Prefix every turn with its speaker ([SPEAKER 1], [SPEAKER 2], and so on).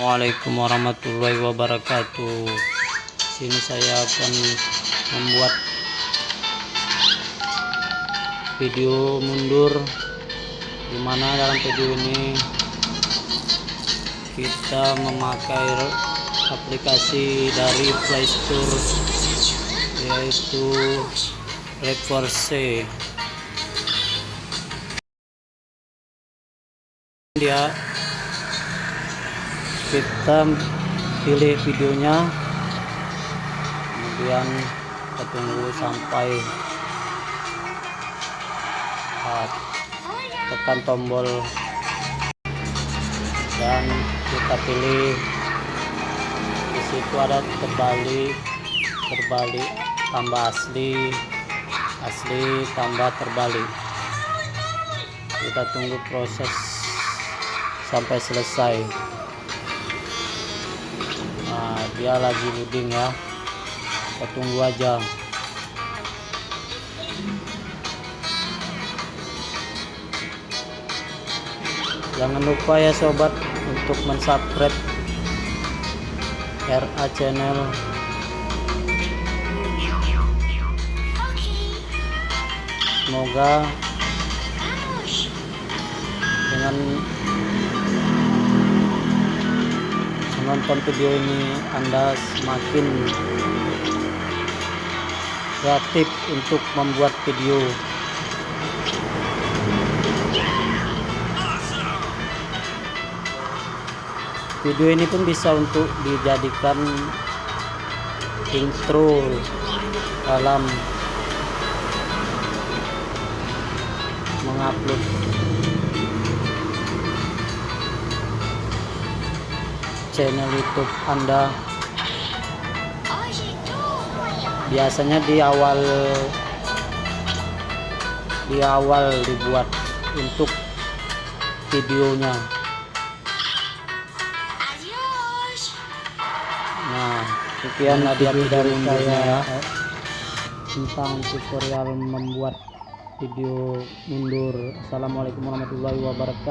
[SPEAKER 1] Assalamualaikum warahmatullahi wabarakatuh. Sini saya akan membuat video mundur di mana dalam video ini kita memakai aplikasi dari playstore yaitu reverse dia kita pilih videonya. Kemudian kita tunggu sampai uh, tekan tombol. Dan kita pilih di situ ada terbalik terbalik tambah asli asli tambah terbalik. Kita tunggu proses sampai selesai dia lagi loading ya. Kita tunggu aja. Jangan lupa ya sobat untuk mensubscribe RA channel. Semoga dengan menonton video ini Anda semakin kreatif untuk membuat video. Video ini pun bisa untuk dijadikan intro dalam mengupload channel YouTube Anda. Biasanya di awal di awal dibuat untuk videonya. Nah sekian video dari saya. Tentang tutorial membuat video mundur. Assalamualaikum warahmatullahi wabarakatuh